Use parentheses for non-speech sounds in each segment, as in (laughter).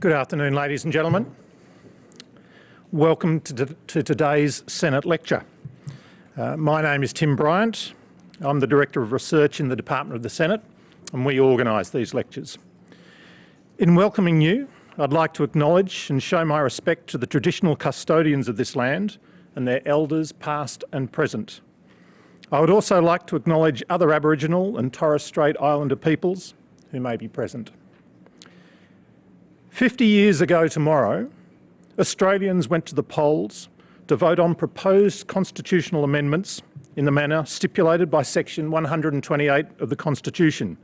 Good afternoon, ladies and gentlemen. Welcome to, to today's Senate lecture. Uh, my name is Tim Bryant. I'm the Director of Research in the Department of the Senate and we organise these lectures. In welcoming you, I'd like to acknowledge and show my respect to the traditional custodians of this land and their elders past and present. I would also like to acknowledge other Aboriginal and Torres Strait Islander peoples who may be present. 50 years ago tomorrow, Australians went to the polls to vote on proposed constitutional amendments in the manner stipulated by section 128 of the Constitution.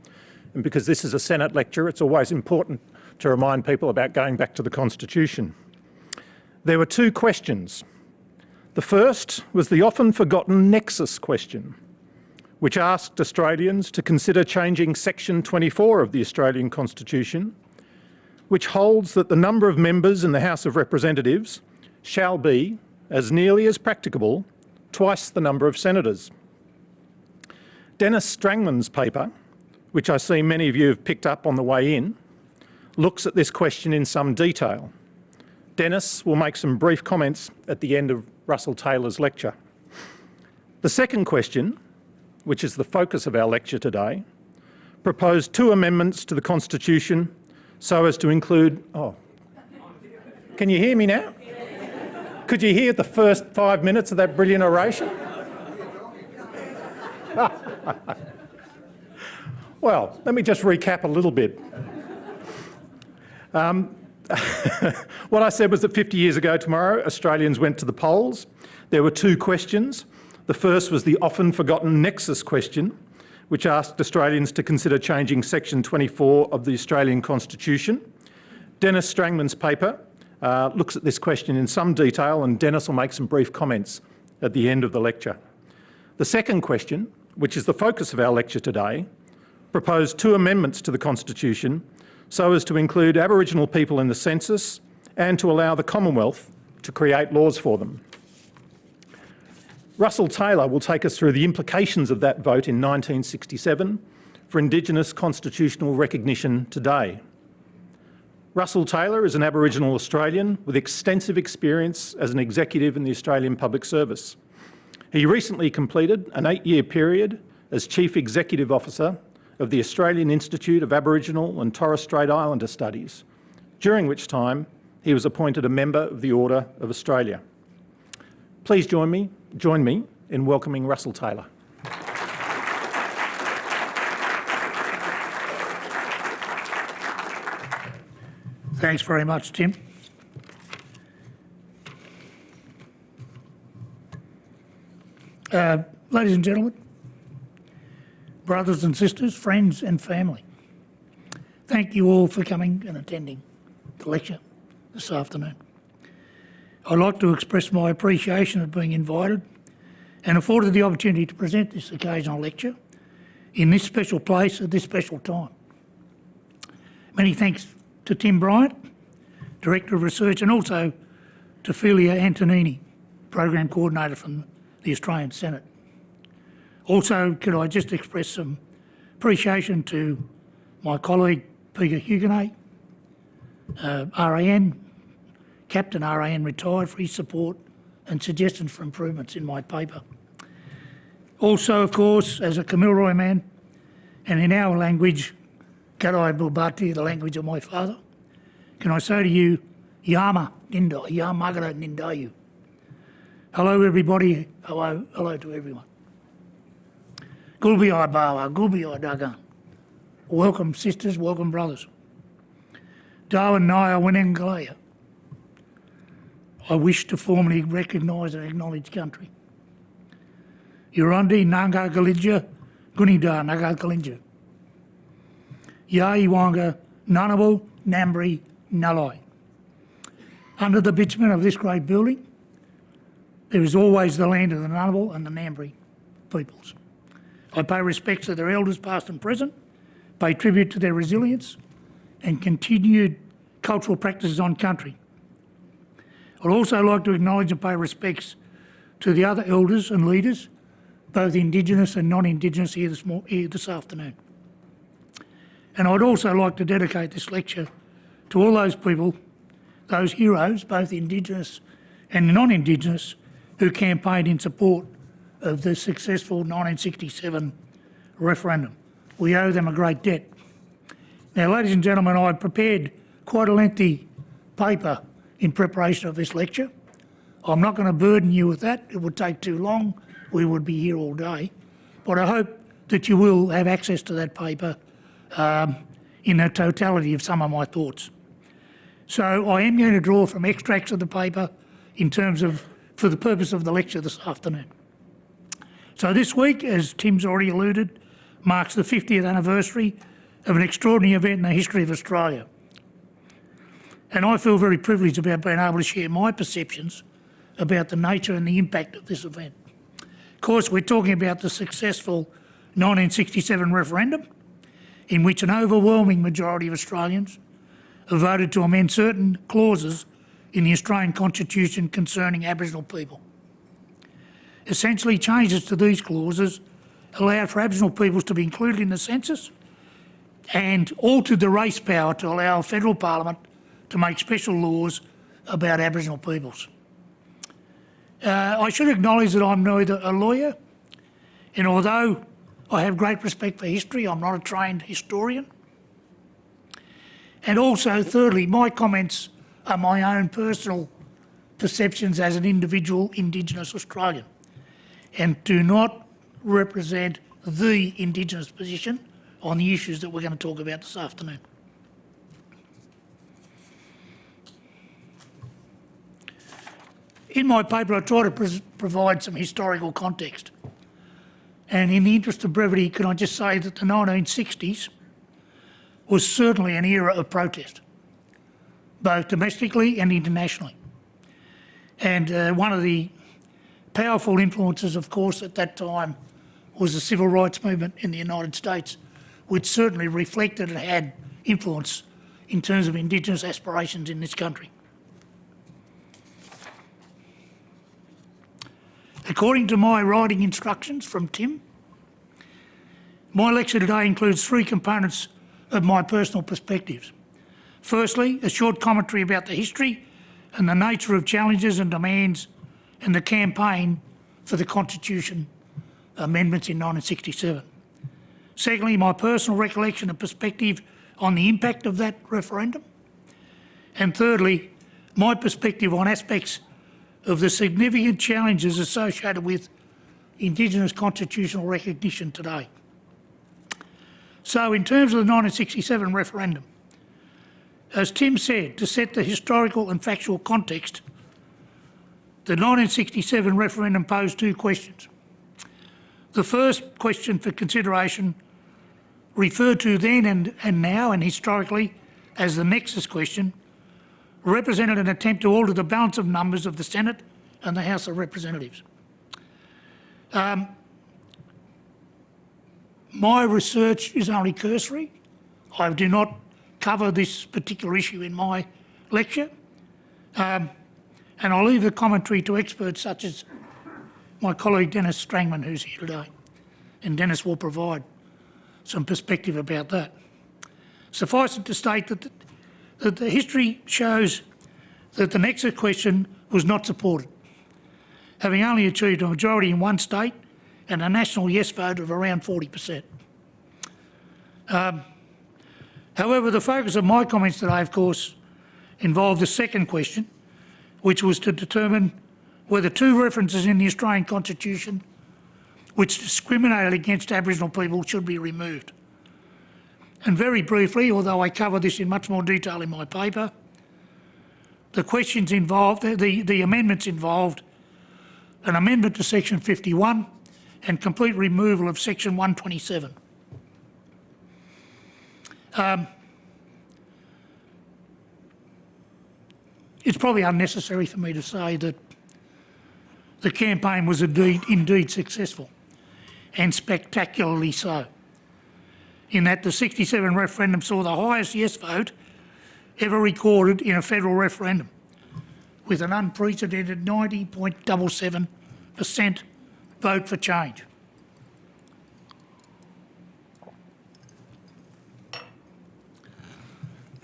And because this is a Senate lecture, it's always important to remind people about going back to the Constitution. There were two questions. The first was the often forgotten nexus question, which asked Australians to consider changing section 24 of the Australian Constitution which holds that the number of members in the House of Representatives shall be, as nearly as practicable, twice the number of senators. Dennis Strangman's paper, which I see many of you have picked up on the way in, looks at this question in some detail. Dennis will make some brief comments at the end of Russell Taylor's lecture. The second question, which is the focus of our lecture today, proposed two amendments to the Constitution so as to include, oh, can you hear me now? Could you hear the first five minutes of that brilliant oration? (laughs) well, let me just recap a little bit. Um, (laughs) what I said was that 50 years ago tomorrow, Australians went to the polls. There were two questions. The first was the often forgotten nexus question, which asked Australians to consider changing section 24 of the Australian Constitution. Dennis Strangman's paper uh, looks at this question in some detail and Dennis will make some brief comments at the end of the lecture. The second question, which is the focus of our lecture today, proposed two amendments to the Constitution so as to include Aboriginal people in the census and to allow the Commonwealth to create laws for them. Russell Taylor will take us through the implications of that vote in 1967 for Indigenous constitutional recognition today. Russell Taylor is an Aboriginal Australian with extensive experience as an executive in the Australian Public Service. He recently completed an eight-year period as Chief Executive Officer of the Australian Institute of Aboriginal and Torres Strait Islander Studies, during which time he was appointed a member of the Order of Australia. Please join me join me in welcoming Russell Taylor. Thanks very much, Tim. Uh, ladies and gentlemen, brothers and sisters, friends and family, thank you all for coming and attending the lecture this afternoon. I'd like to express my appreciation of being invited and afforded the opportunity to present this occasional lecture in this special place at this special time. Many thanks to Tim Bryant, Director of Research, and also to Philia Antonini, Program Coordinator from the Australian Senate. Also, could I just express some appreciation to my colleague Peter Huguenet, uh, RAN, Captain RAN retired for his support and suggestions for improvements in my paper. Also, of course, as a Kamilaroi man, and in our language, Karai Bulbati, the language of my father, can I say to you, Yama Ninda, Yamagara Nindayu. Hello everybody, hello, hello to everyone. Gulbi Bawa, Gulbi Dagan. Welcome sisters, welcome brothers. Darwin Naya Winengalaya. I wish to formally recognise and acknowledge country. Yurundi Nanga Galidja, Gunida Naga Kalinja. Yaiwanga Nanabu Nambri Nalai. Under the bitumen of this great building, there is always the land of the Ngunnawal and the Ngambri peoples. I pay respects to their elders past and present, pay tribute to their resilience and continued cultural practices on country I'd also like to acknowledge and pay respects to the other elders and leaders, both Indigenous and non-Indigenous here this, here this afternoon. And I'd also like to dedicate this lecture to all those people, those heroes, both Indigenous and non-Indigenous, who campaigned in support of the successful 1967 referendum. We owe them a great debt. Now, ladies and gentlemen, I prepared quite a lengthy paper in preparation of this lecture. I'm not going to burden you with that. It would take too long. We would be here all day. But I hope that you will have access to that paper um, in the totality of some of my thoughts. So I am going to draw from extracts of the paper in terms of, for the purpose of the lecture this afternoon. So this week, as Tim's already alluded, marks the 50th anniversary of an extraordinary event in the history of Australia. And I feel very privileged about being able to share my perceptions about the nature and the impact of this event. Of course, we're talking about the successful 1967 referendum, in which an overwhelming majority of Australians voted to amend certain clauses in the Australian Constitution concerning Aboriginal people. Essentially, changes to these clauses allowed for Aboriginal peoples to be included in the census and altered the race power to allow federal parliament to make special laws about Aboriginal peoples. Uh, I should acknowledge that I'm neither a lawyer, and although I have great respect for history, I'm not a trained historian. And also, thirdly, my comments are my own personal perceptions as an individual Indigenous Australian and do not represent the Indigenous position on the issues that we're going to talk about this afternoon. In my paper, I try to provide some historical context. And in the interest of brevity, can I just say that the 1960s was certainly an era of protest, both domestically and internationally. And uh, one of the powerful influences, of course, at that time was the civil rights movement in the United States, which certainly reflected and had influence in terms of Indigenous aspirations in this country. According to my writing instructions from Tim, my lecture today includes three components of my personal perspectives. Firstly, a short commentary about the history and the nature of challenges and demands and the campaign for the Constitution amendments in 1967. Secondly, my personal recollection and perspective on the impact of that referendum. And thirdly, my perspective on aspects of the significant challenges associated with Indigenous constitutional recognition today. So in terms of the 1967 referendum, as Tim said, to set the historical and factual context, the 1967 referendum posed two questions. The first question for consideration referred to then and, and now and historically as the nexus question represented an attempt to alter the balance of numbers of the Senate and the House of Representatives. Um, my research is only cursory. I do not cover this particular issue in my lecture. Um, and I'll leave the commentary to experts such as my colleague Denis Strangman, who's here today. And Denis will provide some perspective about that. Suffice it to state that that the history shows that the Nexus question was not supported, having only achieved a majority in one state and a national yes vote of around 40%. Um, however, the focus of my comments today, of course, involved the second question, which was to determine whether two references in the Australian Constitution which discriminated against Aboriginal people should be removed. And very briefly, although I cover this in much more detail in my paper, the questions involved, the, the amendments involved an amendment to section 51 and complete removal of section 127. Um, it's probably unnecessary for me to say that the campaign was indeed, indeed successful and spectacularly so in that the 67 referendum saw the highest yes vote ever recorded in a federal referendum with an unprecedented 90.77% vote for change.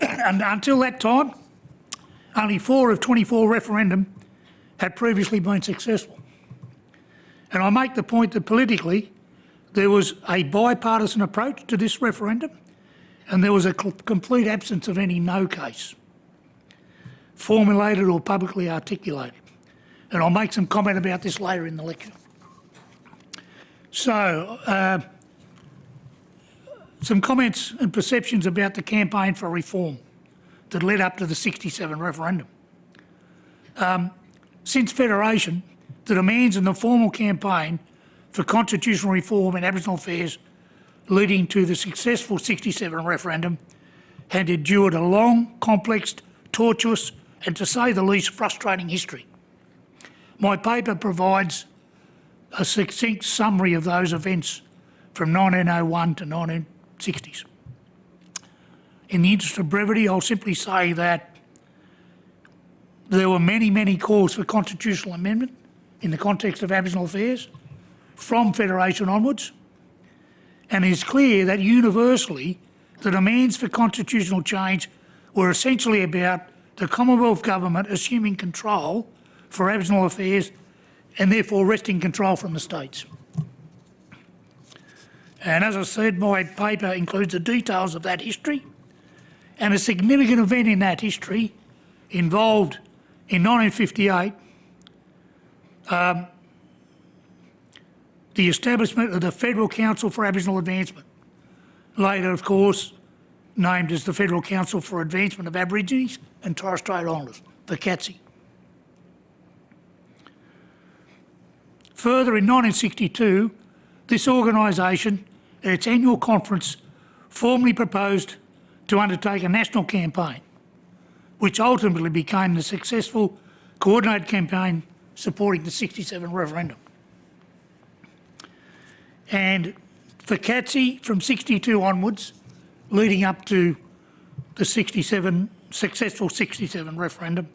(clears throat) and until that time, only four of 24 referendum had previously been successful. And I make the point that politically, there was a bipartisan approach to this referendum and there was a complete absence of any no case, formulated or publicly articulated. And I'll make some comment about this later in the lecture. So, uh, some comments and perceptions about the campaign for reform that led up to the 67 referendum. Um, since Federation, the demands in the formal campaign for constitutional reform in Aboriginal affairs leading to the successful 67 referendum had endured a long, complex, tortuous and to say the least frustrating history. My paper provides a succinct summary of those events from 1901 to 1960s. In the interest of brevity, I'll simply say that there were many, many calls for constitutional amendment in the context of Aboriginal affairs from Federation onwards, and it is clear that universally the demands for constitutional change were essentially about the Commonwealth Government assuming control for Aboriginal affairs and therefore wresting control from the states. And as I said, my paper includes the details of that history and a significant event in that history involved in 1958 um, the establishment of the Federal Council for Aboriginal Advancement, later, of course, named as the Federal Council for Advancement of Aborigines and Torres Strait Islanders, the CATSI. Further, in 1962, this organisation, at its annual conference, formally proposed to undertake a national campaign, which ultimately became the successful coordinated campaign supporting the 67 referendum. And FCAATSI, from 62 onwards, leading up to the 67, successful 67 referendum,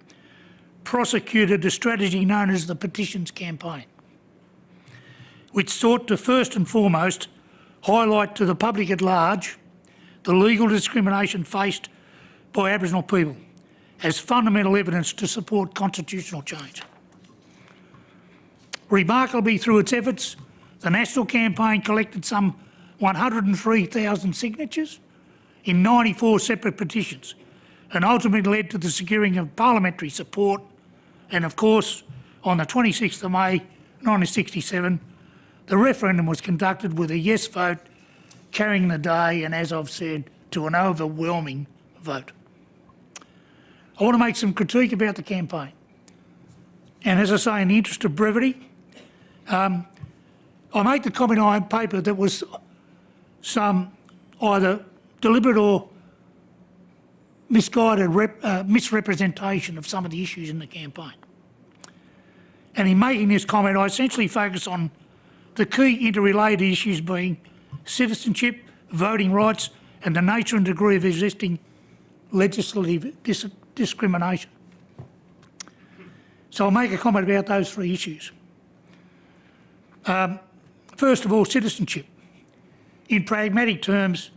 prosecuted a strategy known as the petitions campaign, which sought to first and foremost highlight to the public at large the legal discrimination faced by Aboriginal people as fundamental evidence to support constitutional change. Remarkably, through its efforts, the national campaign collected some 103,000 signatures in 94 separate petitions and ultimately led to the securing of parliamentary support and of course on the 26th of May 1967 the referendum was conducted with a yes vote carrying the day and as I've said to an overwhelming vote. I want to make some critique about the campaign and as I say in the interest of brevity um, I make the comment on paper that was some either deliberate or misguided uh, misrepresentation of some of the issues in the campaign. And in making this comment, I essentially focus on the key interrelated issues being citizenship, voting rights, and the nature and degree of existing legislative dis discrimination. So I'll make a comment about those three issues. Um, first of all, citizenship. In pragmatic terms,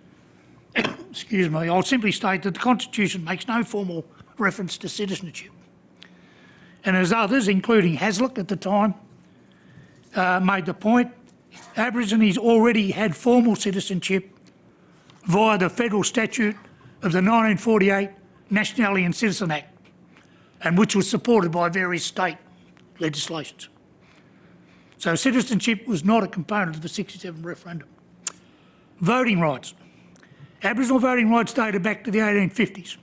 (coughs) excuse me, I'll simply state that the Constitution makes no formal reference to citizenship. And as others, including Hasluck at the time, uh, made the point, Aborigines already had formal citizenship via the federal statute of the 1948 Nationality and Citizen Act, and which was supported by various state legislations. So citizenship was not a component of the 67 referendum. Voting rights. Aboriginal voting rights dated back to the 1850s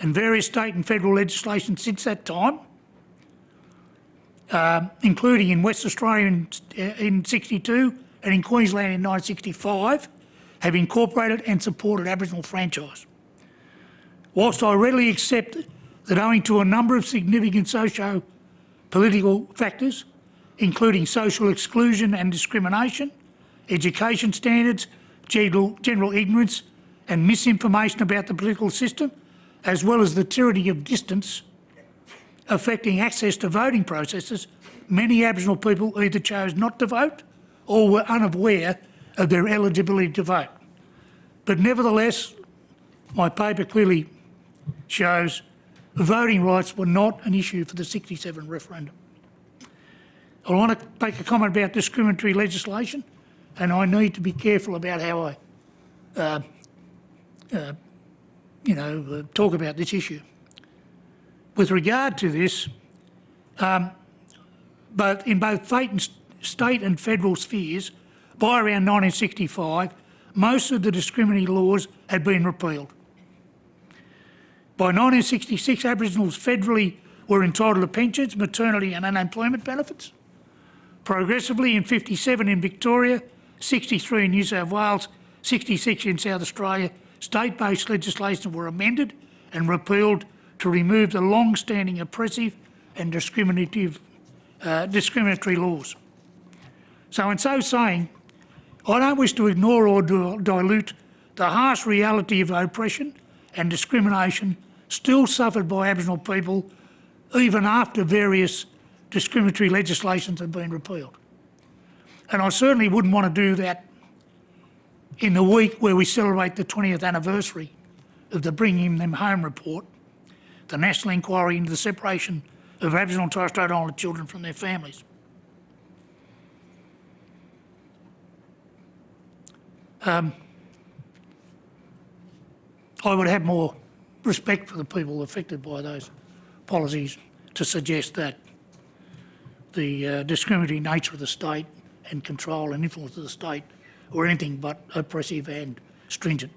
and various state and federal legislation since that time, uh, including in West Australia in, uh, in 62 and in Queensland in 1965, have incorporated and supported Aboriginal franchise. Whilst I readily accept that owing to a number of significant socio-political factors, including social exclusion and discrimination, education standards, general, general ignorance and misinformation about the political system, as well as the tyranny of distance affecting access to voting processes, many Aboriginal people either chose not to vote or were unaware of their eligibility to vote. But nevertheless, my paper clearly shows voting rights were not an issue for the 67 referendum. I want to make a comment about discriminatory legislation and I need to be careful about how I, uh, uh, you know, uh, talk about this issue. With regard to this, um, both in both and, state and federal spheres, by around 1965, most of the discriminatory laws had been repealed. By 1966, Aboriginals federally were entitled to pensions, maternity and unemployment benefits. Progressively in 57 in Victoria, 63 in New South Wales, 66 in South Australia, state-based legislation were amended and repealed to remove the long-standing oppressive and discriminative, uh, discriminatory laws. So in so saying, I don't wish to ignore or dilute the harsh reality of oppression and discrimination still suffered by Aboriginal people even after various discriminatory legislations have been repealed. And I certainly wouldn't want to do that in the week where we celebrate the 20th anniversary of the Bringing Them Home report, the national inquiry into the separation of Aboriginal and Torres Strait Islander children from their families. Um, I would have more respect for the people affected by those policies to suggest that the uh, discriminatory nature of the state and control and influence of the state were anything but oppressive and stringent.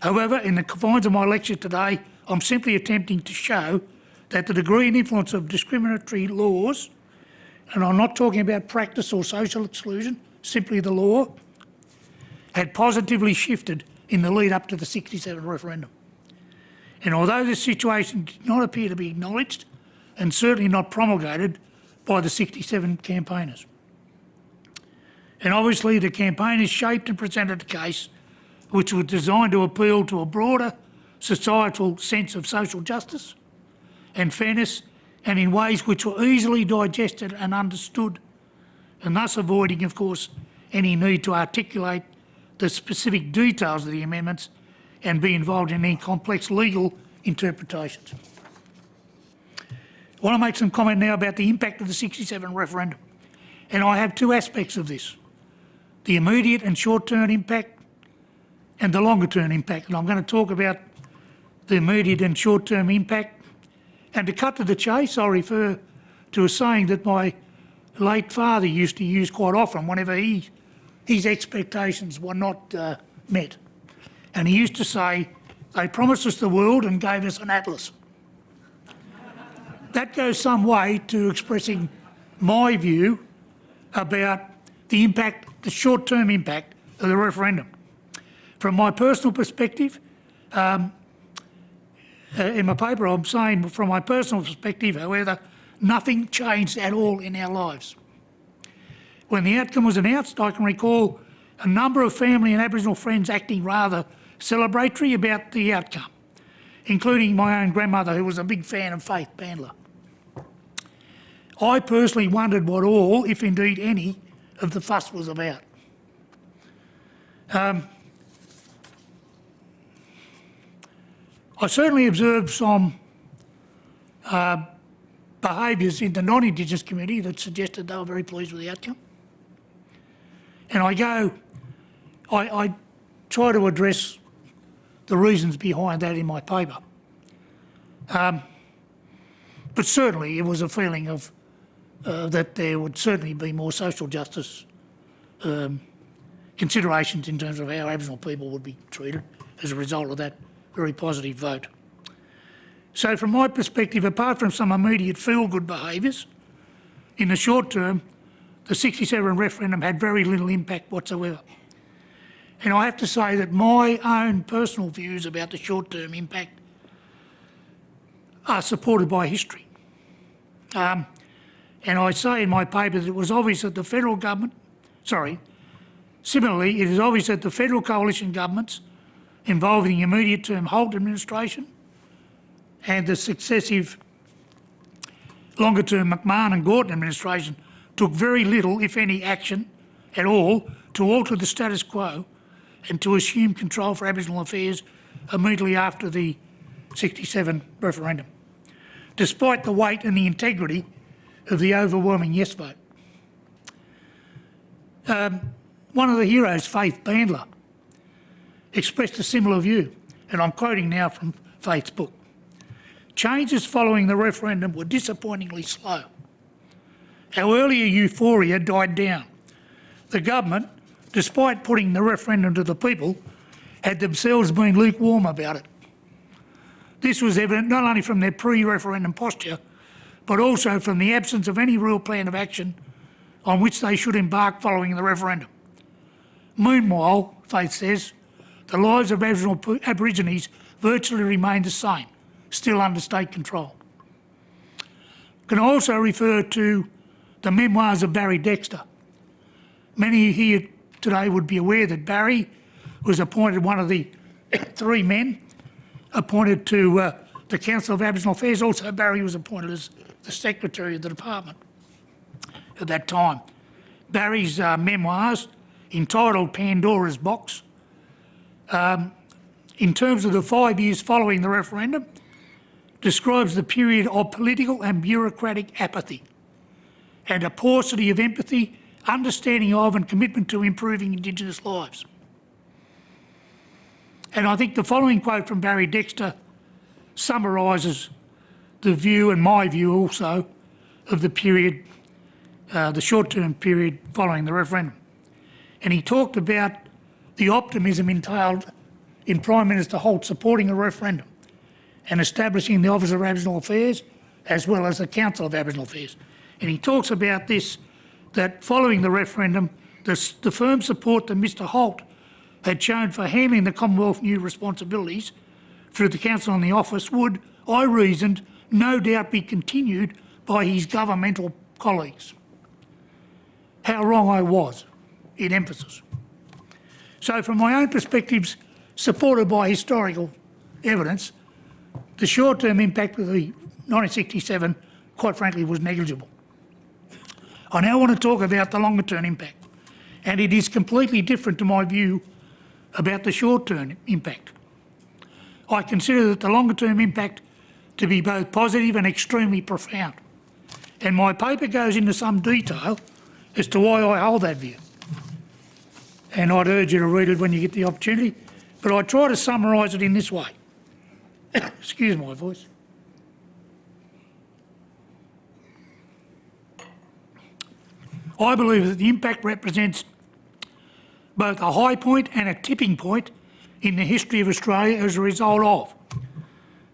However, in the confines of my lecture today, I'm simply attempting to show that the degree and influence of discriminatory laws, and I'm not talking about practice or social exclusion, simply the law, had positively shifted in the lead up to the 67 referendum. And although this situation did not appear to be acknowledged, and certainly not promulgated by the 67 campaigners. And obviously the campaigners shaped and presented a case which was designed to appeal to a broader societal sense of social justice and fairness and in ways which were easily digested and understood and thus avoiding, of course, any need to articulate the specific details of the amendments and be involved in any complex legal interpretations. I want to make some comment now about the impact of the 67 referendum. And I have two aspects of this, the immediate and short-term impact and the longer-term impact. And I'm going to talk about the immediate and short-term impact. And to cut to the chase, I'll refer to a saying that my late father used to use quite often whenever he, his expectations were not uh, met. And he used to say, they promised us the world and gave us an atlas that goes some way to expressing my view about the impact, the short-term impact of the referendum. From my personal perspective, um, uh, in my paper I'm saying from my personal perspective, however, nothing changed at all in our lives. When the outcome was announced, I can recall a number of family and Aboriginal friends acting rather celebratory about the outcome, including my own grandmother who was a big fan of Faith Bandler. I personally wondered what all, if indeed any, of the fuss was about. Um, I certainly observed some uh, behaviours in the non-Indigenous community that suggested they were very pleased with the outcome. And I go, I, I try to address the reasons behind that in my paper. Um, but certainly it was a feeling of uh, that there would certainly be more social justice um, considerations in terms of how Aboriginal people would be treated as a result of that very positive vote. So from my perspective, apart from some immediate feel-good behaviours, in the short term, the 67 referendum had very little impact whatsoever. And I have to say that my own personal views about the short-term impact are supported by history. Um, and I say in my paper that it was obvious that the federal government, sorry, similarly, it is obvious that the federal coalition governments involving immediate term Holt administration and the successive longer term McMahon and Gorton administration took very little, if any, action at all to alter the status quo and to assume control for Aboriginal affairs immediately after the 67 referendum, despite the weight and the integrity of the overwhelming yes vote. Um, one of the heroes, Faith Bandler, expressed a similar view, and I'm quoting now from Faith's book. Changes following the referendum were disappointingly slow. Our earlier euphoria died down. The government, despite putting the referendum to the people, had themselves been lukewarm about it. This was evident not only from their pre-referendum posture, but also from the absence of any real plan of action on which they should embark following the referendum. Meanwhile, Faith says, the lives of Aboriginal Aborigines virtually remain the same, still under state control. Can also refer to the memoirs of Barry Dexter. Many here today would be aware that Barry was appointed one of the (coughs) three men appointed to uh, the Council of Aboriginal Affairs. Also, Barry was appointed as the Secretary of the Department at that time. Barry's uh, memoirs, entitled Pandora's Box, um, in terms of the five years following the referendum, describes the period of political and bureaucratic apathy and a paucity of empathy, understanding of and commitment to improving Indigenous lives. And I think the following quote from Barry Dexter summarises the view and my view also of the period, uh, the short-term period following the referendum. And he talked about the optimism entailed in Prime Minister Holt supporting a referendum and establishing the Office of Aboriginal Affairs as well as the Council of Aboriginal Affairs. And he talks about this, that following the referendum, the, the firm support that Mr Holt had shown for handling the Commonwealth new responsibilities through the Council and the Office would, I reasoned, no doubt be continued by his governmental colleagues. How wrong I was, in emphasis. So from my own perspectives, supported by historical evidence, the short-term impact of the 1967, quite frankly, was negligible. I now want to talk about the longer-term impact, and it is completely different to my view about the short-term impact. I consider that the longer-term impact to be both positive and extremely profound. And my paper goes into some detail as to why I hold that view. And I'd urge you to read it when you get the opportunity, but I try to summarise it in this way. (coughs) Excuse my voice. I believe that the impact represents both a high point and a tipping point in the history of Australia as a result of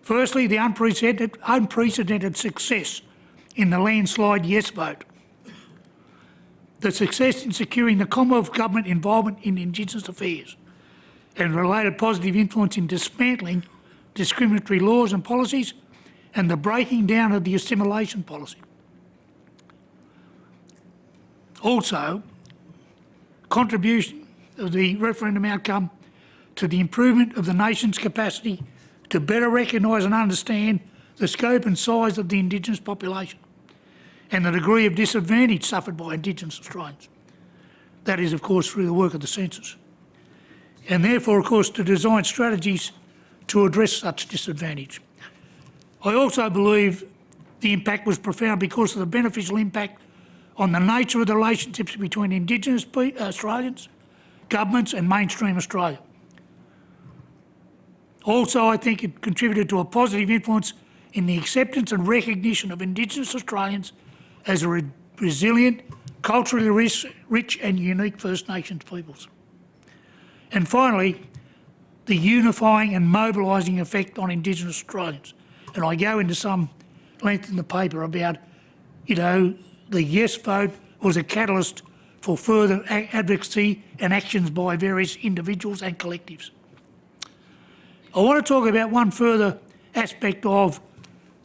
Firstly, the unprecedented, unprecedented success in the landslide yes vote. The success in securing the Commonwealth Government involvement in Indigenous affairs and related positive influence in dismantling discriminatory laws and policies and the breaking down of the assimilation policy. Also, contribution of the referendum outcome to the improvement of the nation's capacity to better recognise and understand the scope and size of the Indigenous population and the degree of disadvantage suffered by Indigenous Australians. That is, of course, through the work of the census. And therefore, of course, to design strategies to address such disadvantage. I also believe the impact was profound because of the beneficial impact on the nature of the relationships between Indigenous uh, Australians, governments and mainstream Australia. Also, I think it contributed to a positive influence in the acceptance and recognition of Indigenous Australians as a re resilient, culturally rich, rich and unique First Nations peoples. And finally, the unifying and mobilising effect on Indigenous Australians. And I go into some length in the paper about, you know, the yes vote was a catalyst for further advocacy and actions by various individuals and collectives. I want to talk about one further aspect of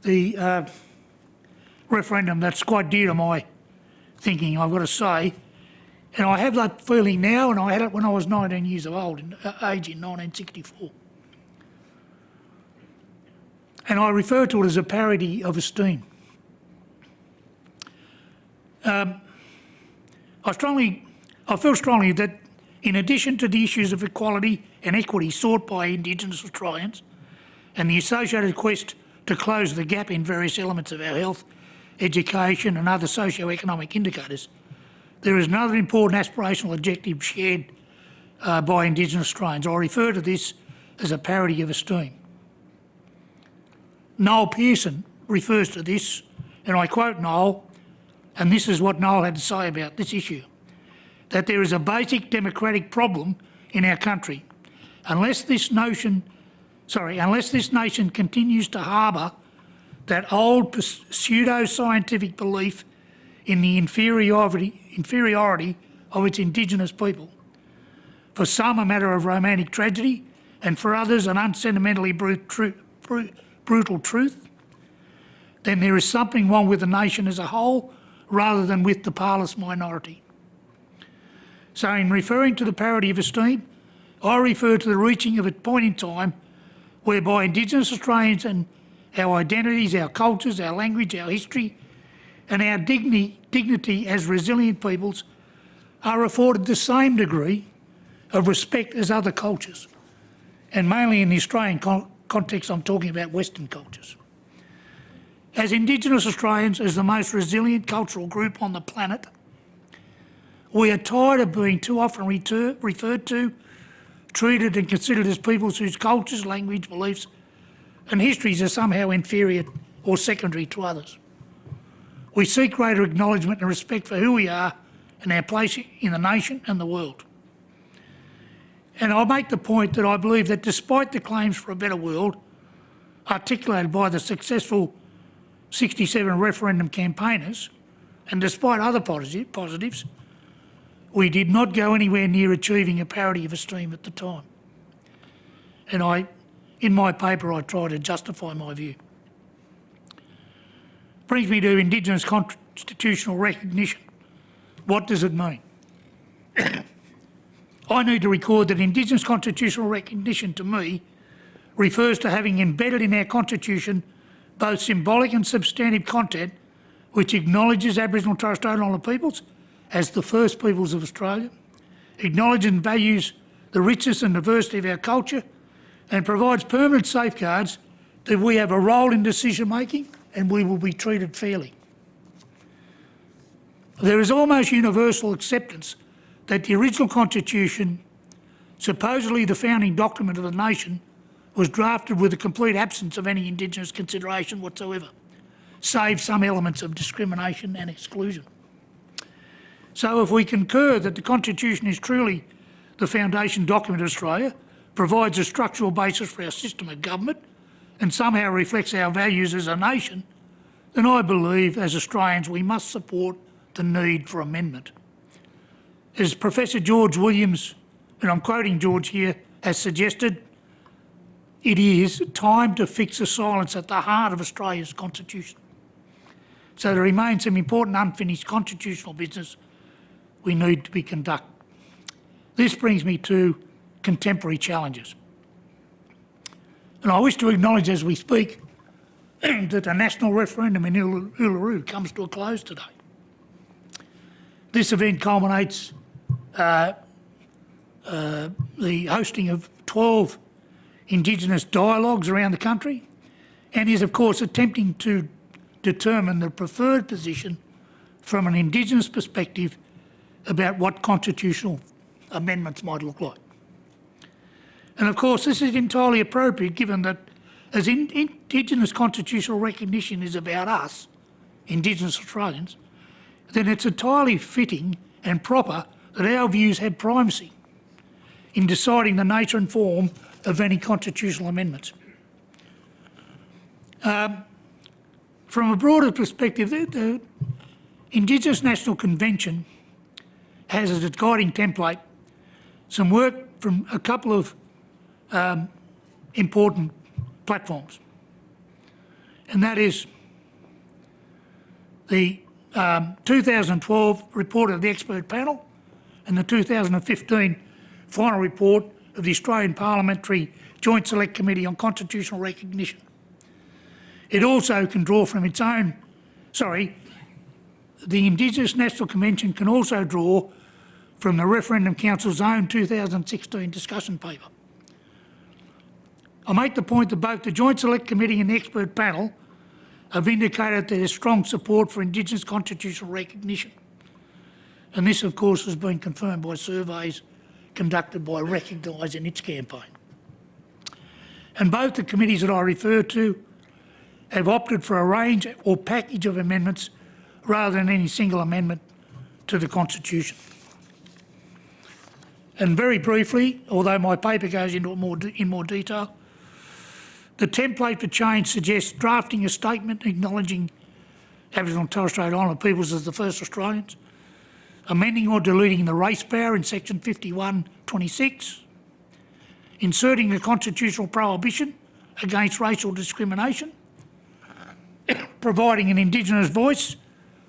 the uh, referendum that's quite dear to my thinking, I've got to say. And I have that feeling now, and I had it when I was 19 years of old, in, uh, age in 1964. And I refer to it as a parity of esteem. Um, I strongly, I feel strongly that in addition to the issues of equality and equity sought by Indigenous Australians, and the associated quest to close the gap in various elements of our health, education and other socio-economic indicators, there is another important aspirational objective shared uh, by Indigenous Australians. I refer to this as a parity of esteem. Noel Pearson refers to this, and I quote Noel, and this is what Noel had to say about this issue, that there is a basic democratic problem in our country. Unless this notion, sorry, unless this nation continues to harbour that old pseudo-scientific belief in the inferiority, inferiority of its Indigenous people. For some a matter of romantic tragedy and for others an unsentimentally brut tru bru brutal truth, then there is something wrong with the nation as a whole rather than with the parlous minority. So in referring to the parity of esteem, I refer to the reaching of a point in time whereby Indigenous Australians and our identities, our cultures, our language, our history and our dignity, dignity as resilient peoples are afforded the same degree of respect as other cultures. And mainly in the Australian con context, I'm talking about Western cultures. As Indigenous Australians, as the most resilient cultural group on the planet, we are tired of being too often referred to, treated and considered as peoples whose cultures, language, beliefs and histories are somehow inferior or secondary to others. We seek greater acknowledgement and respect for who we are and our place in the nation and the world. And I'll make the point that I believe that despite the claims for a better world articulated by the successful 67 referendum campaigners, and despite other positives, we did not go anywhere near achieving a parity of esteem at the time. And I, in my paper, I try to justify my view. Brings me to Indigenous constitutional recognition. What does it mean? (coughs) I need to record that Indigenous constitutional recognition to me refers to having embedded in our constitution both symbolic and substantive content which acknowledges Aboriginal and Torres Strait Islander peoples as the first peoples of Australia, acknowledges and values the richness and diversity of our culture and provides permanent safeguards that we have a role in decision making and we will be treated fairly. There is almost universal acceptance that the original constitution, supposedly the founding document of the nation, was drafted with a complete absence of any Indigenous consideration whatsoever, save some elements of discrimination and exclusion. So if we concur that the Constitution is truly the foundation document of Australia, provides a structural basis for our system of government and somehow reflects our values as a nation, then I believe as Australians we must support the need for amendment. As Professor George Williams, and I'm quoting George here, has suggested, it is time to fix the silence at the heart of Australia's constitution. So there remains some important unfinished constitutional business we need to be conducted. This brings me to contemporary challenges. And I wish to acknowledge as we speak (clears throat) that the national referendum in Uluru comes to a close today. This event culminates uh, uh, the hosting of 12 Indigenous dialogues around the country and is of course attempting to determine the preferred position from an Indigenous perspective about what constitutional amendments might look like. And of course this is entirely appropriate given that as in Indigenous constitutional recognition is about us, Indigenous Australians, then it's entirely fitting and proper that our views have primacy in deciding the nature and form of any constitutional amendments. Um, from a broader perspective, the, the Indigenous National Convention has as its guiding template some work from a couple of um, important platforms. And that is the um, 2012 report of the expert panel and the 2015 final report of the Australian Parliamentary Joint Select Committee on Constitutional Recognition. It also can draw from its own, sorry, the Indigenous National Convention can also draw from the Referendum Council's own 2016 discussion paper. I make the point that both the Joint Select Committee and the expert panel have indicated there is strong support for Indigenous constitutional recognition. And this, of course, has been confirmed by surveys conducted by Recognise in its campaign. And both the committees that I refer to have opted for a range or package of amendments rather than any single amendment to the Constitution. And very briefly, although my paper goes into it more in more detail, the template for change suggests drafting a statement acknowledging Aboriginal and Torres Strait Islander peoples as the first Australians, amending or deleting the race power in section 5126, inserting a constitutional prohibition against racial discrimination, (coughs) providing an Indigenous voice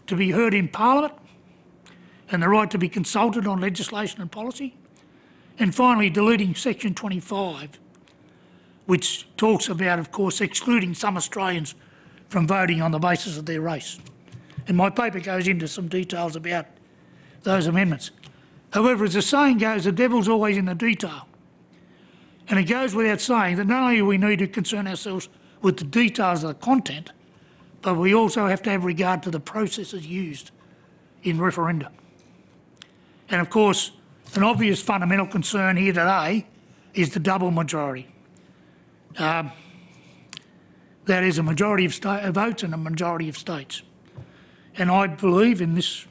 to be heard in Parliament and the right to be consulted on legislation and policy, and finally deleting section 25, which talks about, of course, excluding some Australians from voting on the basis of their race. And my paper goes into some details about those amendments. However, as the saying goes, the devil's always in the detail. And it goes without saying that not only do we need to concern ourselves with the details of the content, but we also have to have regard to the processes used in referenda. And of course, an obvious fundamental concern here today is the double majority. Um, that is a majority of sta- uh, votes and a majority of states. And I believe in this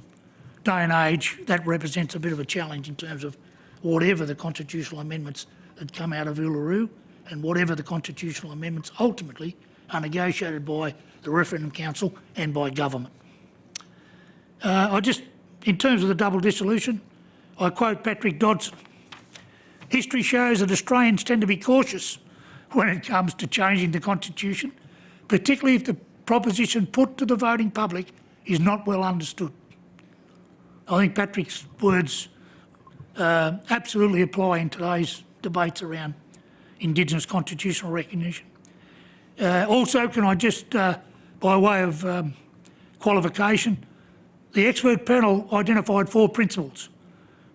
day and age that represents a bit of a challenge in terms of whatever the constitutional amendments that come out of Uluru and whatever the constitutional amendments ultimately are negotiated by the Referendum Council and by government. Uh, I just, in terms of the double dissolution, I quote Patrick Dodson. History shows that Australians tend to be cautious when it comes to changing the constitution, particularly if the proposition put to the voting public is not well understood. I think Patrick's words uh, absolutely apply in today's debates around Indigenous constitutional recognition. Uh, also, can I just, uh, by way of um, qualification, the expert panel identified four principles.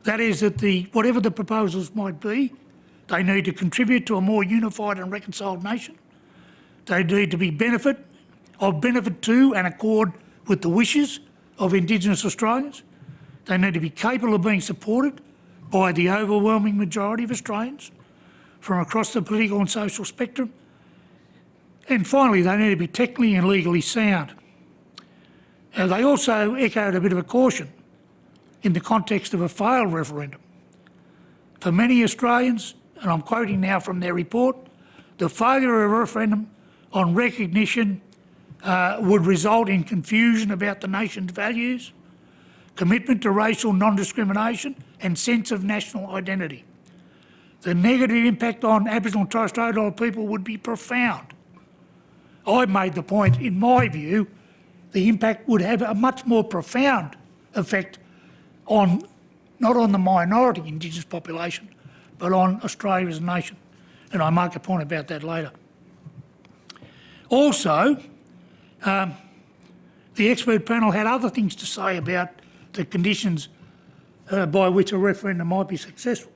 That is that the, whatever the proposals might be, they need to contribute to a more unified and reconciled nation. They need to be benefit, of benefit to and accord with the wishes of Indigenous Australians. They need to be capable of being supported by the overwhelming majority of Australians from across the political and social spectrum. And finally, they need to be technically and legally sound. Uh, they also echoed a bit of a caution in the context of a failed referendum. For many Australians, and I'm quoting now from their report, the failure of a referendum on recognition uh, would result in confusion about the nation's values, commitment to racial non-discrimination and sense of national identity. The negative impact on Aboriginal and Torres Strait Islander people would be profound. I made the point, in my view, the impact would have a much more profound effect on, not on the minority Indigenous population, but on Australia as a nation. And I make a point about that later. Also, um, the expert panel had other things to say about the conditions uh, by which a referendum might be successful.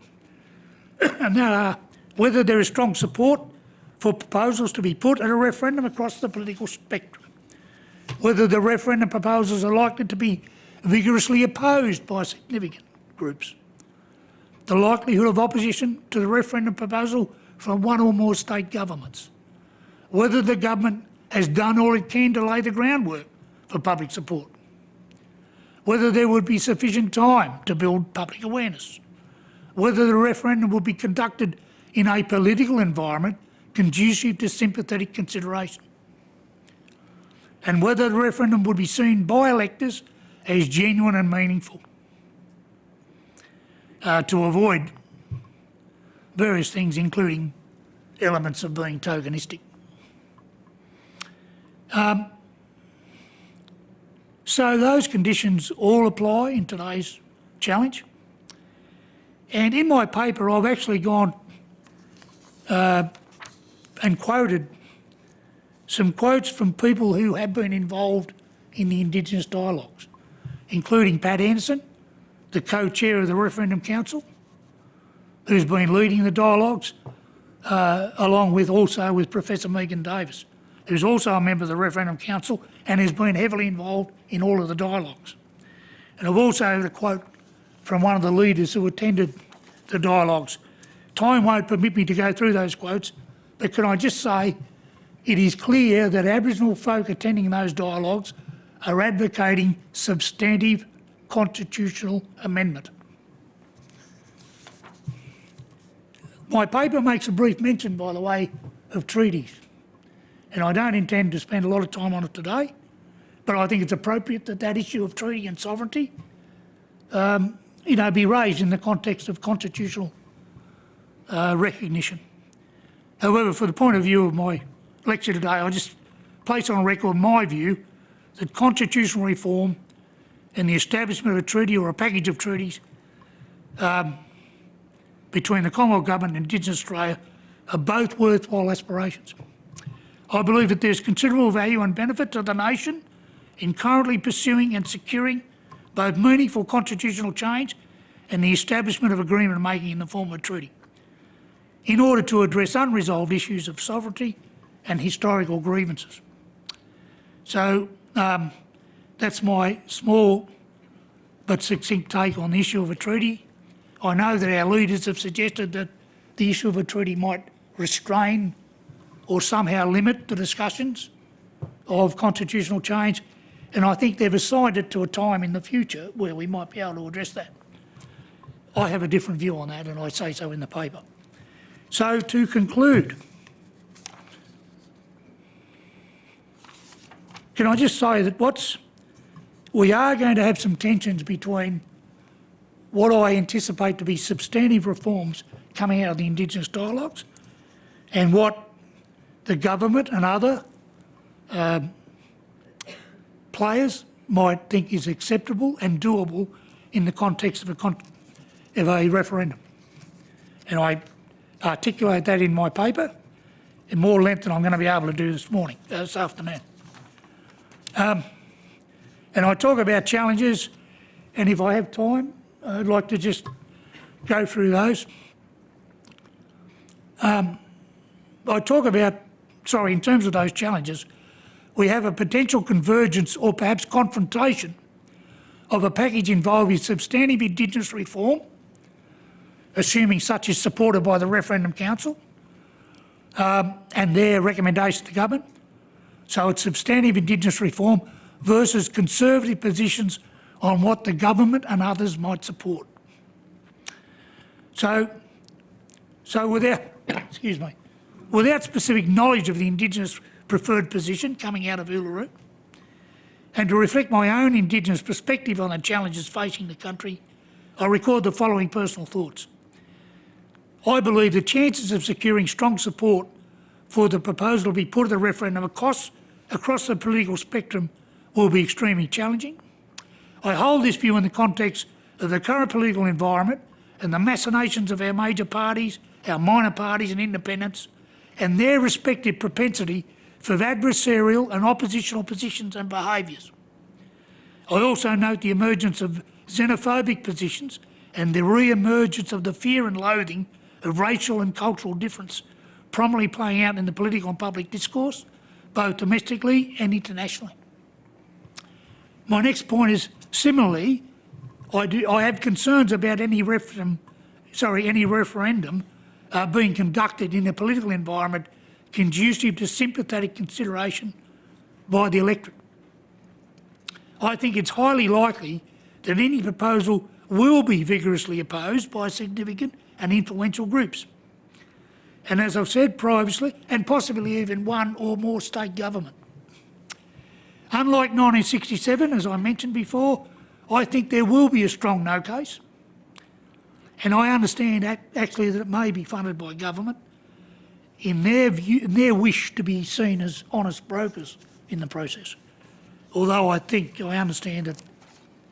(coughs) and that are whether there is strong support for proposals to be put at a referendum across the political spectrum, whether the referendum proposals are likely to be vigorously opposed by significant groups, the likelihood of opposition to the referendum proposal from one or more state governments, whether the government has done all it can to lay the groundwork for public support, whether there would be sufficient time to build public awareness, whether the referendum would be conducted in a political environment conducive to sympathetic consideration, and whether the referendum would be seen by electors as genuine and meaningful uh, to avoid various things, including elements of being tokenistic. Um, so those conditions all apply in today's challenge. And in my paper, I've actually gone uh, and quoted some quotes from people who have been involved in the Indigenous dialogues, including Pat Anderson, the co-chair of the Referendum Council, who's been leading the dialogues uh, along with also with Professor Megan Davis, who's also a member of the Referendum Council and has been heavily involved in all of the dialogues. And I've also had a quote from one of the leaders who attended the dialogues. Time won't permit me to go through those quotes, but can I just say it is clear that Aboriginal folk attending those dialogues are advocating substantive constitutional amendment. My paper makes a brief mention, by the way, of treaties, and I don't intend to spend a lot of time on it today, but I think it's appropriate that that issue of treaty and sovereignty, um, you know, be raised in the context of constitutional uh, recognition. However, for the point of view of my lecture today, I just place on record my view that constitutional reform and the establishment of a treaty or a package of treaties um, between the Commonwealth Government and Indigenous Australia are both worthwhile aspirations. I believe that there's considerable value and benefit to the nation in currently pursuing and securing both meaningful constitutional change and the establishment of agreement making in the form of a treaty in order to address unresolved issues of sovereignty and historical grievances. So um, that's my small but succinct take on the issue of a treaty. I know that our leaders have suggested that the issue of a treaty might restrain or somehow limit the discussions of constitutional change, and I think they've assigned it to a time in the future where we might be able to address that. I have a different view on that, and I say so in the paper. So to conclude, can I just say that what's we are going to have some tensions between what I anticipate to be substantive reforms coming out of the Indigenous dialogues and what the government and other um, players might think is acceptable and doable in the context of a, con of a referendum. And I articulate that in my paper in more length than I'm going to be able to do this morning, uh, this afternoon. Um, and I talk about challenges, and if I have time, I'd like to just go through those. Um, I talk about, sorry, in terms of those challenges, we have a potential convergence or perhaps confrontation of a package involving substantive Indigenous reform, assuming such is supported by the Referendum Council um, and their recommendation to government. So it's substantive Indigenous reform versus conservative positions on what the government and others might support. So, so without, (coughs) excuse me, without specific knowledge of the Indigenous preferred position coming out of Uluru, and to reflect my own Indigenous perspective on the challenges facing the country, I record the following personal thoughts. I believe the chances of securing strong support for the proposal to be put to the referendum across, across the political spectrum will be extremely challenging. I hold this view in the context of the current political environment and the machinations of our major parties, our minor parties and independents, and their respective propensity for adversarial and oppositional positions and behaviours. I also note the emergence of xenophobic positions and the re-emergence of the fear and loathing of racial and cultural difference prominently playing out in the political and public discourse, both domestically and internationally. My next point is similarly, I, do, I have concerns about any referendum, sorry, any referendum uh, being conducted in a political environment conducive to sympathetic consideration by the electorate. I think it's highly likely that any proposal will be vigorously opposed by significant and influential groups. And as I've said previously, and possibly even one or more state government. Unlike 1967, as I mentioned before, I think there will be a strong no case. And I understand actually that it may be funded by government in their, view, in their wish to be seen as honest brokers in the process. Although I think, I understand that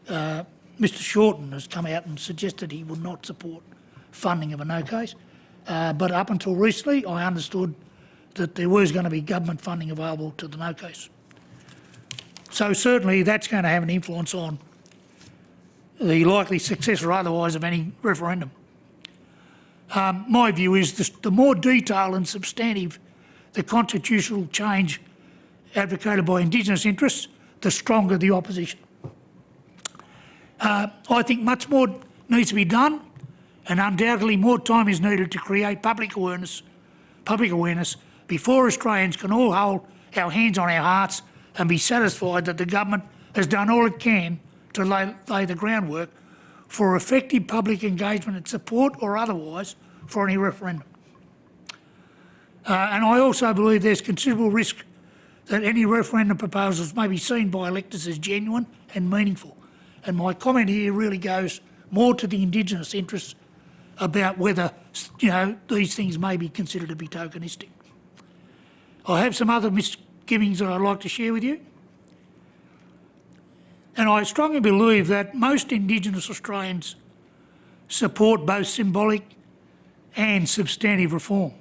uh, Mr Shorten has come out and suggested he would not support funding of a no case. Uh, but up until recently, I understood that there was going to be government funding available to the no case. So certainly that's going to have an influence on the likely success or otherwise of any referendum. Um, my view is this, the more detailed and substantive the constitutional change advocated by Indigenous interests, the stronger the opposition. Uh, I think much more needs to be done and undoubtedly more time is needed to create public awareness, public awareness before Australians can all hold our hands on our hearts and be satisfied that the government has done all it can to lay, lay the groundwork for effective public engagement and support or otherwise for any referendum. Uh, and I also believe there's considerable risk that any referendum proposals may be seen by electors as genuine and meaningful. And my comment here really goes more to the Indigenous interests about whether, you know, these things may be considered to be tokenistic. I have some other misgivings that I'd like to share with you. And I strongly believe that most Indigenous Australians support both symbolic and substantive reform,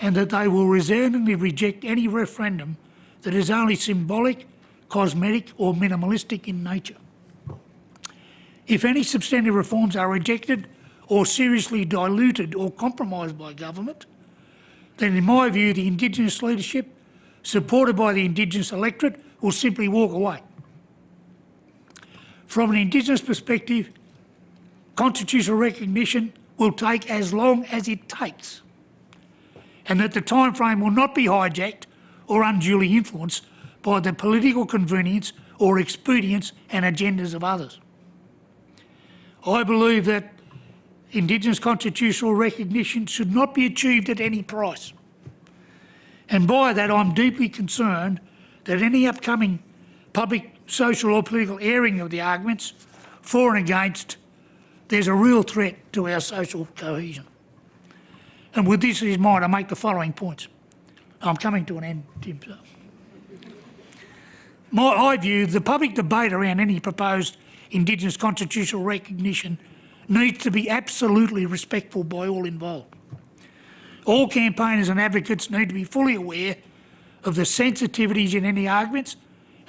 and that they will resoundingly reject any referendum that is only symbolic, cosmetic or minimalistic in nature. If any substantive reforms are rejected or seriously diluted or compromised by government, then in my view the Indigenous leadership, supported by the Indigenous electorate, will simply walk away. From an Indigenous perspective, constitutional recognition will take as long as it takes and that the time frame will not be hijacked or unduly influenced by the political convenience or expedience and agendas of others. I believe that Indigenous constitutional recognition should not be achieved at any price. And by that I'm deeply concerned that any upcoming public social or political airing of the arguments for and against, there's a real threat to our social cohesion. And with this in mind, I make the following points. I'm coming to an end, Tim. So. My, I view the public debate around any proposed Indigenous constitutional recognition needs to be absolutely respectful by all involved. All campaigners and advocates need to be fully aware of the sensitivities in any arguments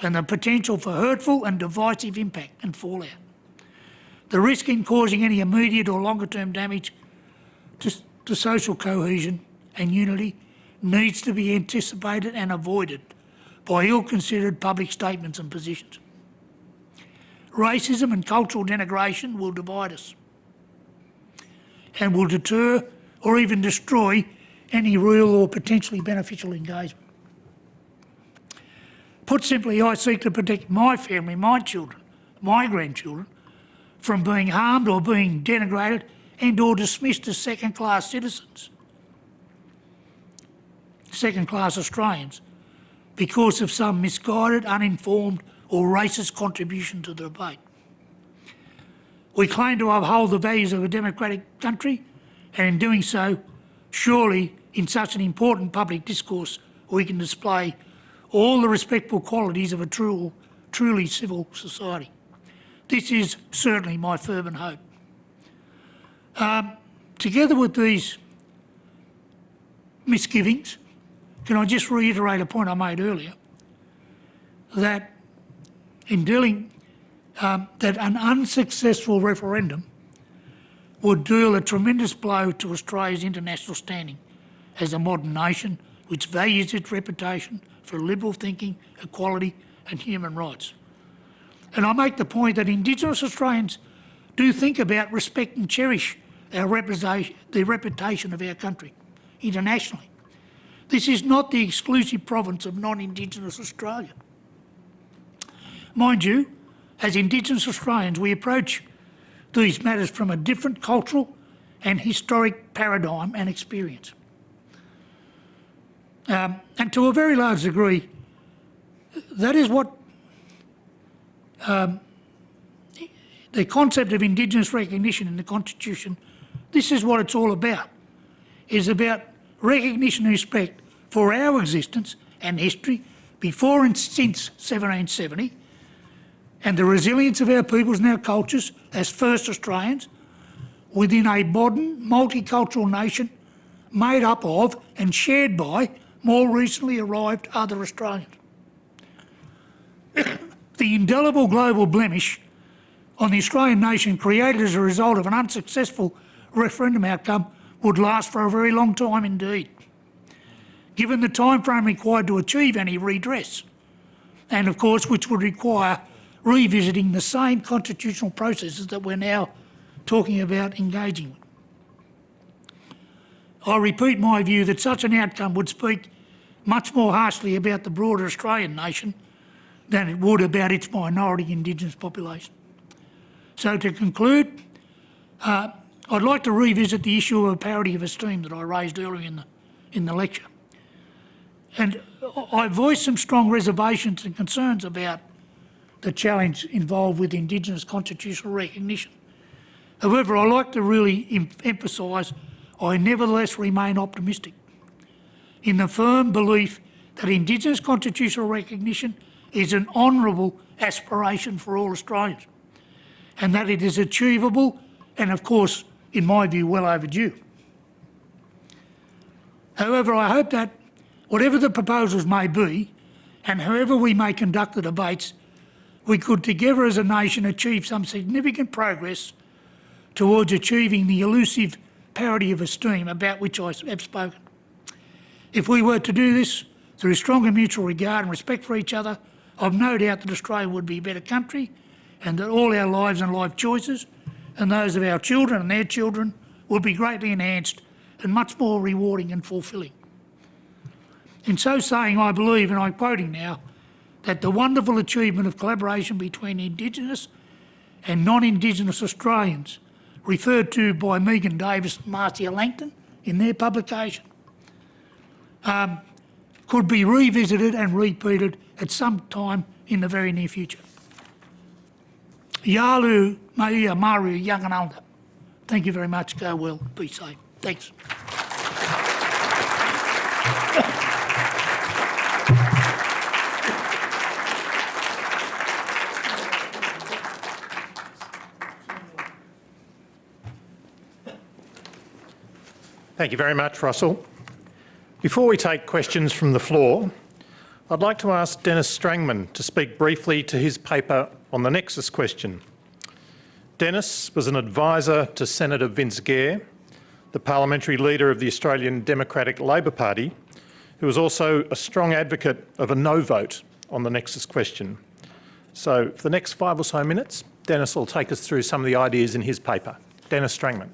and the potential for hurtful and divisive impact and fallout. The risk in causing any immediate or longer term damage to, to social cohesion and unity needs to be anticipated and avoided by ill-considered public statements and positions. Racism and cultural denigration will divide us and will deter or even destroy any real or potentially beneficial engagement. Put simply, I seek to protect my family, my children, my grandchildren, from being harmed or being denigrated and or dismissed as second-class citizens, second-class Australians, because of some misguided, uninformed or racist contribution to the debate. We claim to uphold the values of a democratic country and in doing so, surely in such an important public discourse we can display all the respectful qualities of a true, truly civil society. This is certainly my fervent hope. Um, together with these misgivings, can I just reiterate a point I made earlier, that in dealing, um, that an unsuccessful referendum would deal a tremendous blow to Australia's international standing as a modern nation which values its reputation for liberal thinking, equality and human rights. And I make the point that Indigenous Australians do think about, respect and cherish our reputation, the reputation of our country internationally. This is not the exclusive province of non-Indigenous Australia. Mind you, as Indigenous Australians, we approach these matters from a different cultural and historic paradigm and experience. Um, and to a very large degree, that is what um, the concept of Indigenous recognition in the Constitution, this is what it's all about. is about recognition and respect for our existence and history before and since 1770 and the resilience of our peoples and our cultures as first Australians within a modern multicultural nation made up of and shared by more recently arrived other Australians. (coughs) the indelible global blemish on the Australian nation created as a result of an unsuccessful referendum outcome would last for a very long time indeed, given the time frame required to achieve any redress, and of course which would require revisiting the same constitutional processes that we're now talking about engaging with. I repeat my view that such an outcome would speak much more harshly about the broader Australian nation than it would about its minority Indigenous population. So to conclude, uh, I'd like to revisit the issue of parity of esteem that I raised earlier in the, in the lecture. And I voiced some strong reservations and concerns about the challenge involved with Indigenous constitutional recognition. However, I like to really em emphasise I nevertheless remain optimistic in the firm belief that Indigenous constitutional recognition is an honourable aspiration for all Australians and that it is achievable and, of course, in my view, well overdue. However, I hope that whatever the proposals may be and however we may conduct the debates, we could together as a nation achieve some significant progress towards achieving the elusive parity of esteem about which I have spoken. If we were to do this through stronger mutual regard and respect for each other, I've no doubt that Australia would be a better country and that all our lives and life choices and those of our children and their children would be greatly enhanced and much more rewarding and fulfilling. In so saying, I believe, and I'm quoting now, that the wonderful achievement of collaboration between Indigenous and non-Indigenous Australians, referred to by Megan Davis and Marcia Langton in their publication, um, could be revisited and repeated at some time in the very near future. Yalu Maia Maru Yanganalda. Thank you very much. Go well. Be safe. Thanks. Thank you very much, Russell. Before we take questions from the floor, I'd like to ask Denis Strangman to speak briefly to his paper on the Nexus question. Denis was an advisor to Senator Vince Gair, the parliamentary leader of the Australian Democratic Labor Party, who was also a strong advocate of a no vote on the Nexus question. So for the next five or so minutes, Denis will take us through some of the ideas in his paper. Denis Strangman.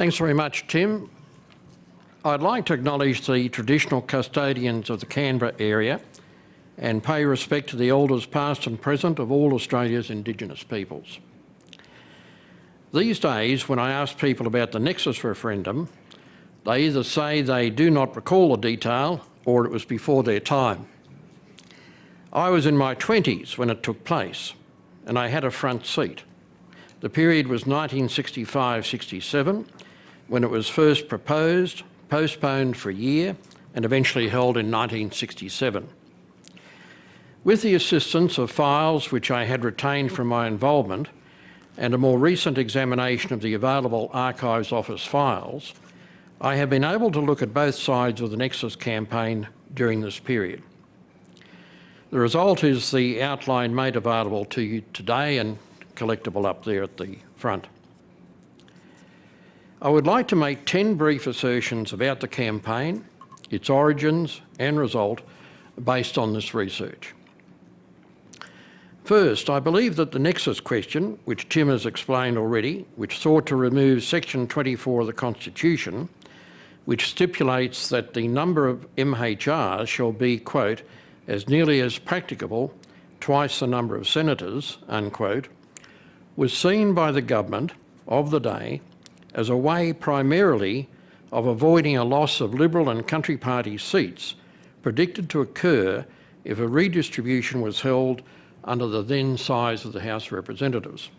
Thanks very much, Tim. I'd like to acknowledge the traditional custodians of the Canberra area and pay respect to the elders past and present of all Australia's Indigenous peoples. These days, when I ask people about the Nexus referendum, they either say they do not recall the detail or it was before their time. I was in my 20s when it took place and I had a front seat. The period was 1965-67 when it was first proposed, postponed for a year and eventually held in 1967. With the assistance of files which I had retained from my involvement and a more recent examination of the available Archives Office files, I have been able to look at both sides of the Nexus campaign during this period. The result is the outline made available to you today and collectible up there at the front. I would like to make 10 brief assertions about the campaign, its origins and result based on this research. First, I believe that the nexus question, which Tim has explained already, which sought to remove section 24 of the Constitution, which stipulates that the number of MHRs shall be, quote, as nearly as practicable, twice the number of senators, unquote, was seen by the government of the day as a way primarily of avoiding a loss of Liberal and Country Party seats predicted to occur if a redistribution was held under the then size of the House of Representatives.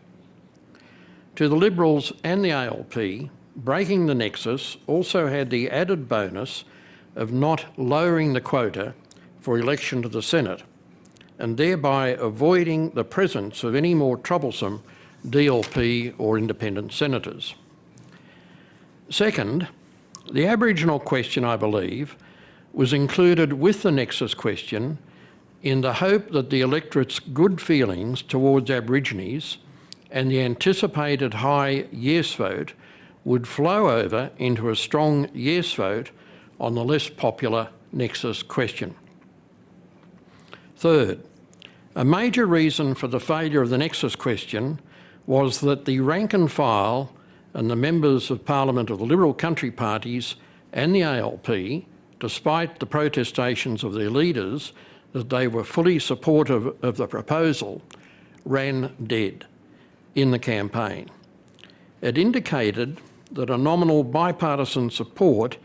To the Liberals and the ALP, breaking the nexus also had the added bonus of not lowering the quota for election to the Senate and thereby avoiding the presence of any more troublesome DLP or independent senators. Second, the Aboriginal question, I believe, was included with the nexus question in the hope that the electorate's good feelings towards Aborigines and the anticipated high yes vote would flow over into a strong yes vote on the less popular Nexus question. Third, a major reason for the failure of the Nexus question was that the rank and file and the members of Parliament of the Liberal country parties and the ALP, despite the protestations of their leaders that they were fully supportive of the proposal, ran dead in the campaign. It indicated that a nominal bipartisan support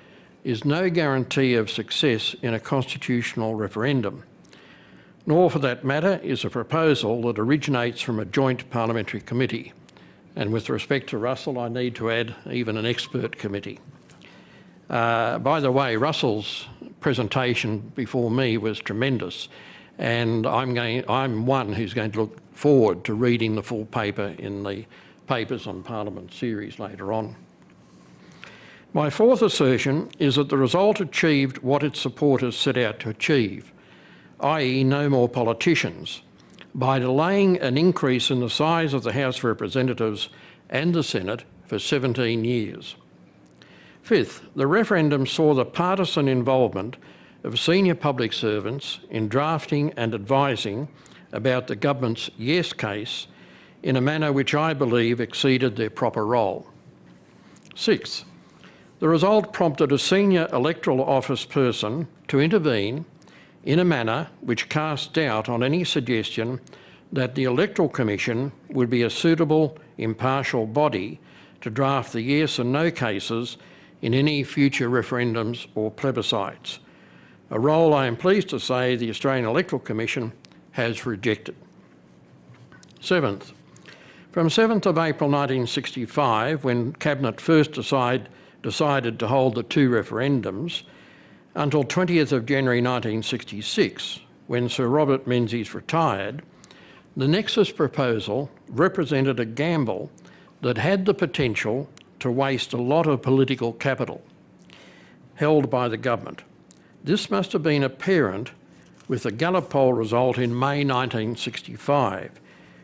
is no guarantee of success in a constitutional referendum, nor for that matter is a proposal that originates from a joint parliamentary committee. And with respect to Russell, I need to add even an expert committee. Uh, by the way, Russell's presentation before me was tremendous, and I'm, going, I'm one who's going to look forward to reading the full paper in the Papers on Parliament series later on. My fourth assertion is that the result achieved what its supporters set out to achieve, i.e. no more politicians, by delaying an increase in the size of the House of Representatives and the Senate for 17 years. Fifth, the referendum saw the partisan involvement of senior public servants in drafting and advising about the government's yes case in a manner which I believe exceeded their proper role. Sixth, the result prompted a senior electoral office person to intervene in a manner which cast doubt on any suggestion that the Electoral Commission would be a suitable, impartial body to draft the yes and no cases in any future referendums or plebiscites, a role I am pleased to say the Australian Electoral Commission has rejected. Seventh, from 7th of April 1965, when Cabinet first decide, decided to hold the two referendums, until 20th of January 1966, when Sir Robert Menzies retired, the Nexus proposal represented a gamble that had the potential to waste a lot of political capital held by the government. This must have been apparent with the Gallup poll result in May 1965,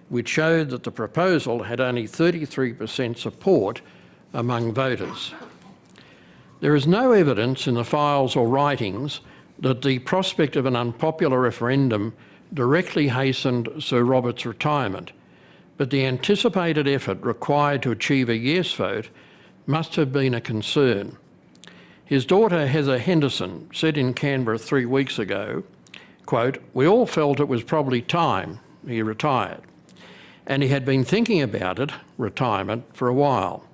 which showed that the proposal had only 33% support among voters. There is no evidence in the files or writings that the prospect of an unpopular referendum directly hastened Sir Robert's retirement, but the anticipated effort required to achieve a yes vote must have been a concern. His daughter Heather Henderson said in Canberra three weeks ago, quote, we all felt it was probably time he retired and he had been thinking about it, retirement, for a while.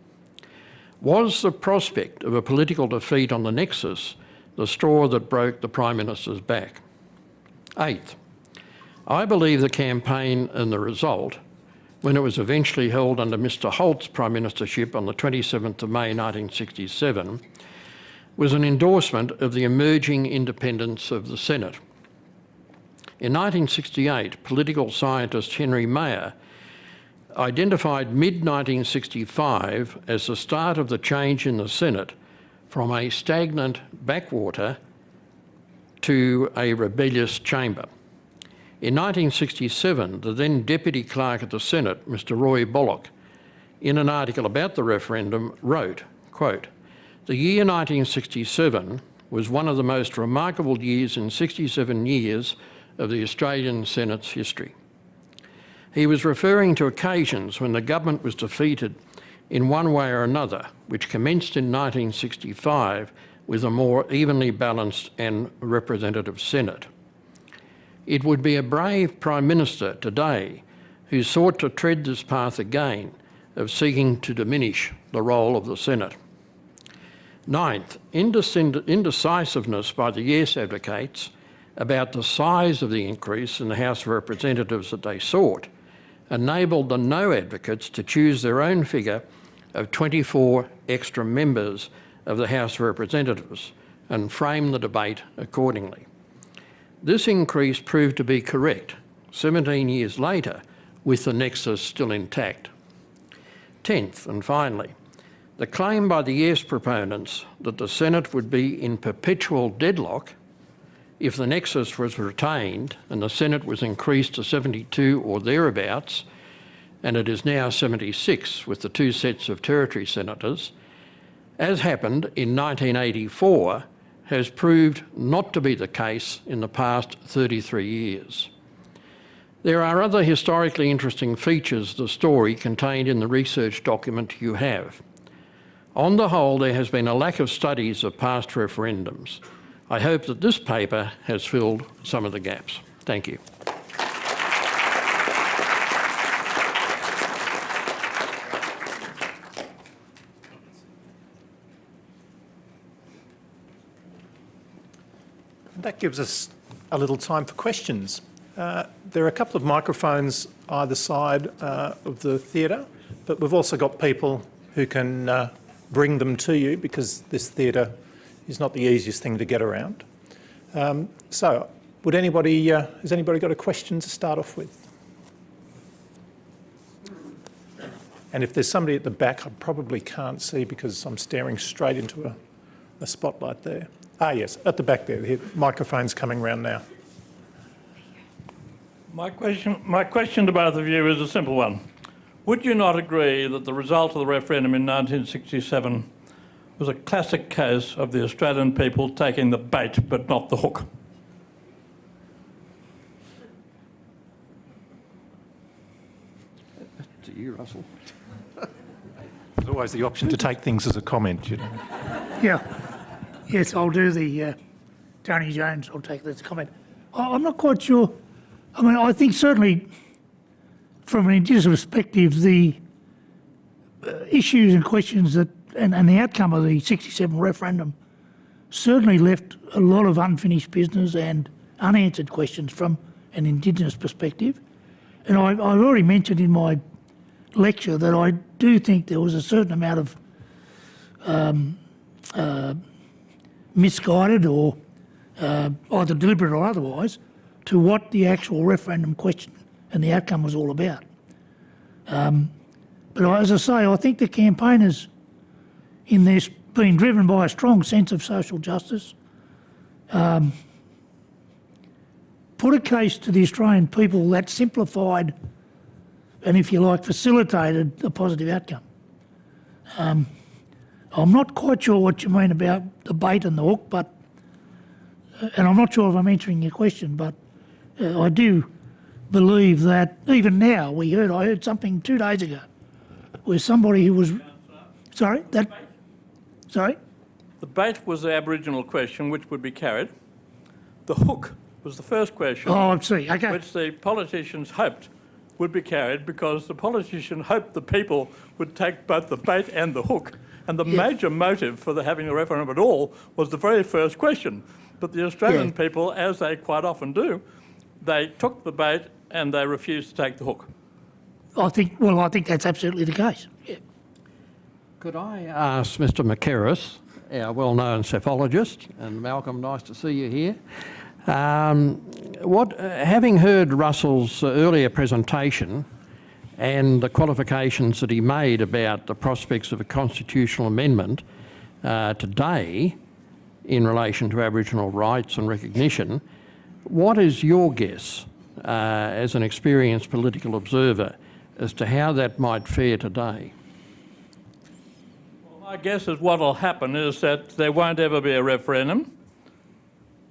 Was the prospect of a political defeat on the Nexus the straw that broke the Prime Minister's back? Eighth, I believe the campaign and the result, when it was eventually held under Mr Holt's Prime Ministership on the 27th of May 1967, was an endorsement of the emerging independence of the Senate. In 1968, political scientist Henry Mayer identified mid-1965 as the start of the change in the Senate from a stagnant backwater to a rebellious chamber. In 1967, the then Deputy Clerk of the Senate, Mr Roy Bullock, in an article about the referendum wrote, quote, the year 1967 was one of the most remarkable years in 67 years of the Australian Senate's history. He was referring to occasions when the government was defeated in one way or another, which commenced in 1965 with a more evenly balanced and representative Senate. It would be a brave Prime Minister today who sought to tread this path again of seeking to diminish the role of the Senate. Ninth, indecisiveness by the Yes advocates about the size of the increase in the House of Representatives that they sought enabled the no advocates to choose their own figure of 24 extra members of the House of Representatives and frame the debate accordingly. This increase proved to be correct 17 years later with the nexus still intact. Tenth and finally, the claim by the yes proponents that the Senate would be in perpetual deadlock if the nexus was retained and the Senate was increased to 72 or thereabouts, and it is now 76 with the two sets of territory senators, as happened in 1984, has proved not to be the case in the past 33 years. There are other historically interesting features of the story contained in the research document you have. On the whole, there has been a lack of studies of past referendums. I hope that this paper has filled some of the gaps. Thank you. That gives us a little time for questions. Uh, there are a couple of microphones either side uh, of the theatre, but we've also got people who can uh, bring them to you because this theatre is not the easiest thing to get around. Um, so, would anybody, uh, has anybody got a question to start off with? And if there's somebody at the back, I probably can't see because I'm staring straight into a, a spotlight there. Ah, yes, at the back there. The microphone's coming round now. My question, my question to both of you is a simple one. Would you not agree that the result of the referendum in 1967 was a classic case of the Australian people taking the bait but not the hook? To you, Russell. (laughs) There's always the option to take things as a comment, you know. Yeah. Yes, I'll do the uh, Tony Jones. I'll take this comment. I- I'm not quite sure. I mean, I think certainly from an Indigenous perspective, the uh, issues and questions that and, and the outcome of the 67 referendum certainly left a lot of unfinished business and unanswered questions from an Indigenous perspective. And I, I've already mentioned in my lecture that I do think there was a certain amount of misguided or uh, either deliberate or otherwise to what the actual referendum question and the outcome was all about. Um, but as I say, I think the campaigners in this being driven by a strong sense of social justice um, put a case to the Australian people that simplified and, if you like, facilitated a positive outcome. I'm not quite sure what you mean about the bait and the hook, but uh, and I'm not sure if I'm answering your question, but uh, I do believe that even now we heard I heard something two days ago where somebody who was sorry that sorry The bait was the Aboriginal question which would be carried. The hook was the first question oh I see okay which the politicians hoped would be carried because the politician hoped the people would take both the bait and the hook. And the Yes. major motive for the having a referendum at all was the very first question. But the Australian Yeah. people, as they quite often do, they took the bait and they refused to take the hook. I think well I think that's absolutely the case. Could I ask Mr Mackerras, our well-known psephologist, and Malcolm, nice to see you here. Um, what, having heard Russell's earlier presentation and the qualifications that he made about the prospects of a constitutional amendment uh, today in relation to Aboriginal rights and recognition, what is your guess uh, as an experienced political observer as to how that might fare today? My guess is what will happen is that there won't ever be a referendum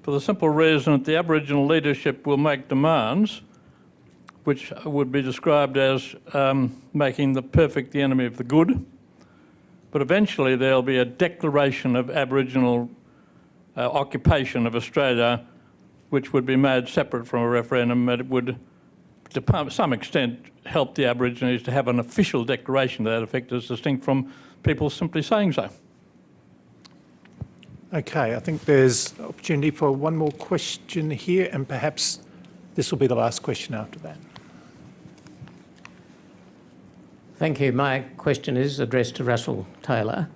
for the simple reason that the Aboriginal leadership will make demands which would be described as um, making the perfect the enemy of the good. But eventually there'll be a declaration of Aboriginal uh, occupation of Australia which would be made separate from a referendum and it would to some extent help the Aborigines to have an official declaration to that effect as distinct from people simply saying so. Okay, I think there's opportunity for one more question here, and perhaps this will be the last question after that. Thank you. My question is addressed to Russell Taylor.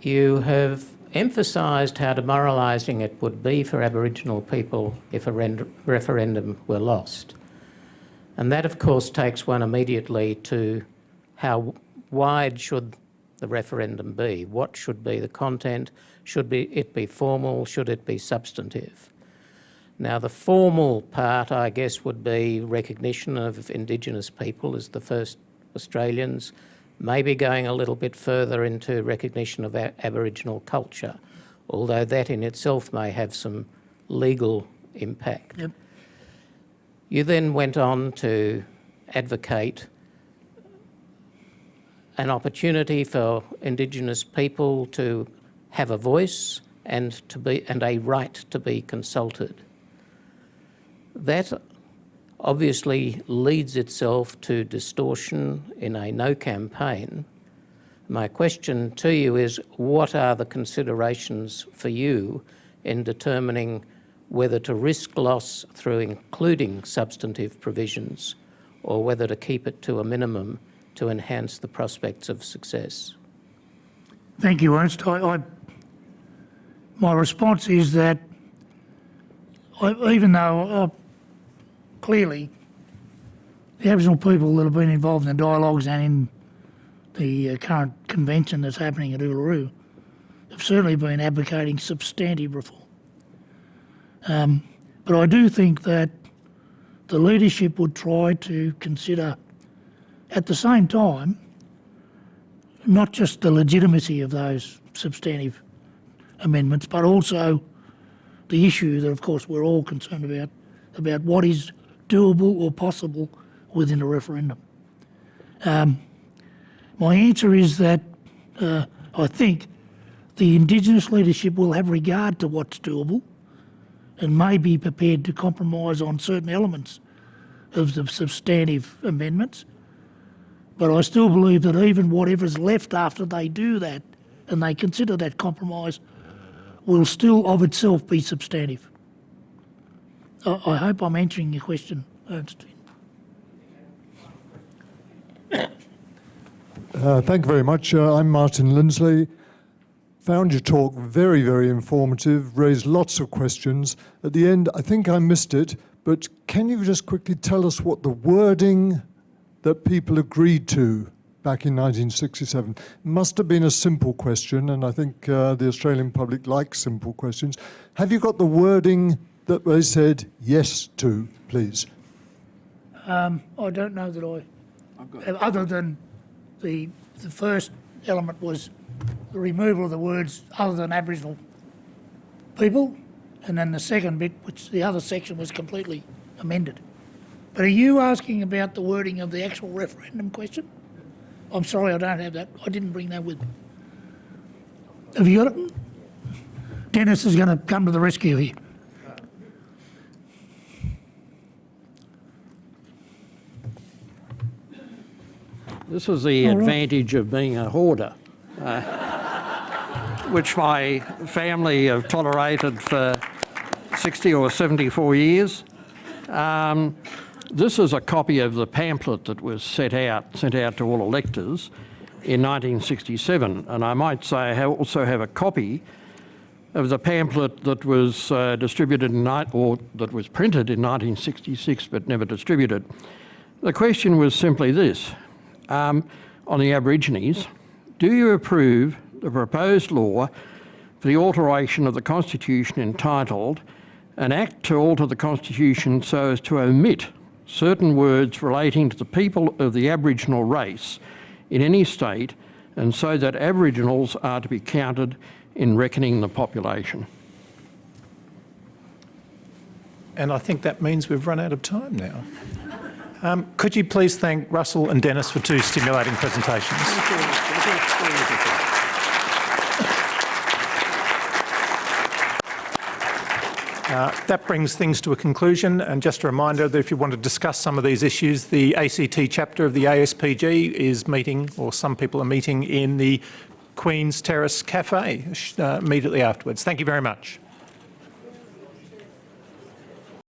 You have emphasised how demoralising it would be for Aboriginal people if a referendum were lost. And that, of course, takes one immediately to how wide should the referendum be? What should be the content? Should be, it be formal? Should it be substantive? Now, the formal part, I guess, would be recognition of Indigenous people as the first Australians, maybe going a little bit further into recognition of Aboriginal culture, although that in itself may have some legal impact. Yep. You then went on to advocate an opportunity for Indigenous people to have a voice and to be and a right to be consulted. That obviously leads itself to distortion in a no campaign. My question to you is what are the considerations for you in determining whether to risk loss through including substantive provisions or whether to keep it to a minimum to enhance the prospects of success? Thank you, Ernst. I, I, my response is that I, even though uh, clearly the Aboriginal people that have been involved in the dialogues and in the uh, current convention that's happening at Uluru have certainly been advocating substantive reform. Um, but I do think that the leadership would try to consider at the same time not just the legitimacy of those substantive amendments, but also the issue that, of course, we're all concerned about, about what is doable or possible within a referendum. Um, my answer is that uh, I think the Indigenous leadership will have regard to what's doable and may be prepared to compromise on certain elements of the substantive amendments. But I still believe that even whatever's left after they do that and they consider that compromise will still of itself be substantive. I, I hope I'm answering your question, Ernst. Uh, thank you very much. Uh, I'm Martin Lindsley. Found your talk very, very informative, raised lots of questions. At the end, I think I missed it, but can you just quickly tell us what the wording that people agreed to back in 1967? Must have been a simple question, and I think uh, the Australian public likes simple questions. Have you got the wording that they said yes to, please? Um, I don't know that I, have, other than the, the first element was the removal of the words other than Aboriginal people, and then the second bit, which the other section was completely amended. But are you asking about the wording of the actual referendum question? I'm sorry, I don't have that. I didn't bring that with me. Have you got it? Dennis is going to come to the rescue here. This is the advantage of being a hoarder, uh, which my family have tolerated for 60 or 74 years. Um, this is a copy of the pamphlet that was set out, sent out to all electors in 1967, and I might say I also have a copy of the pamphlet that was uh, distributed in, or that was printed in 1966 but never distributed. The question was simply this, um, on the Aborigines, do you approve the proposed law for the alteration of the Constitution entitled an act to alter the Constitution so as to omit certain words relating to the people of the Aboriginal race in any state and so that Aboriginals are to be counted in reckoning the population. And I think that means we've run out of time now. Um, could you please thank Russell and Dennis for two stimulating presentations? Uh, that brings things to a conclusion and just a reminder that if you want to discuss some of these issues, the ACT chapter of the ASPG is meeting, or some people are meeting, in the Queen's Terrace Cafe uh, immediately afterwards. Thank you very much.